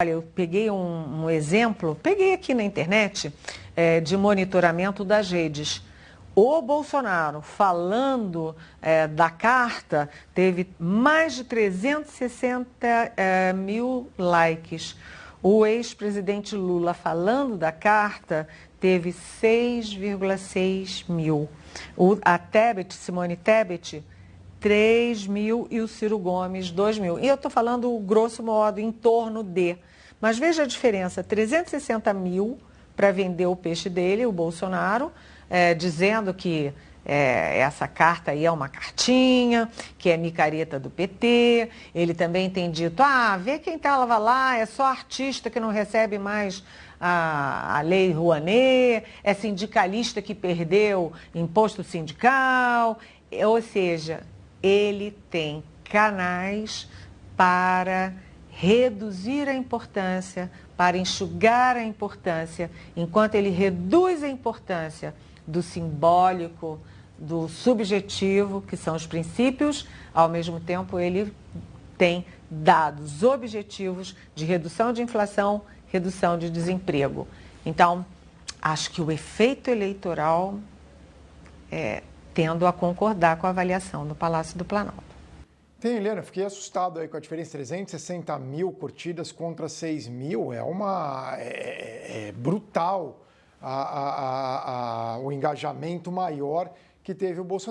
Olha, eu peguei um, um, exemplo, peguei aqui na internet, é, de monitoramento das redes. O Bolsonaro, falando é, da carta, teve mais de 360 é, mil likes. O ex-presidente Lula, falando da carta, teve 6,6 mil. O, a Tebet, Simone Tebet, 3 mil e o Ciro Gomes 2 mil. E eu estou falando, grosso modo, em torno de. Mas veja a diferença, 360 mil para vender o peixe dele, o Bolsonaro, é, dizendo que é, essa carta aí é uma cartinha, que é micareta do PT. Ele também tem dito, ah, vê quem estava lá, é só artista que não recebe mais a, a lei Rouanet, é sindicalista que perdeu imposto sindical. Ou seja, ele tem canais para reduzir a importância, para enxugar a importância, enquanto ele reduz a importância do simbólico, do subjetivo, que são os princípios, ao mesmo tempo ele tem dados objetivos de redução de inflação, redução de desemprego. Então, acho que o efeito eleitoral é, tendo a concordar com a avaliação do Palácio do Planalto. Tem, Helena, fiquei assustado aí com a diferença, 360 mil curtidas contra 6 mil, é uma... é, é, é brutal a, a, a, o engajamento maior que teve o Bolsonaro.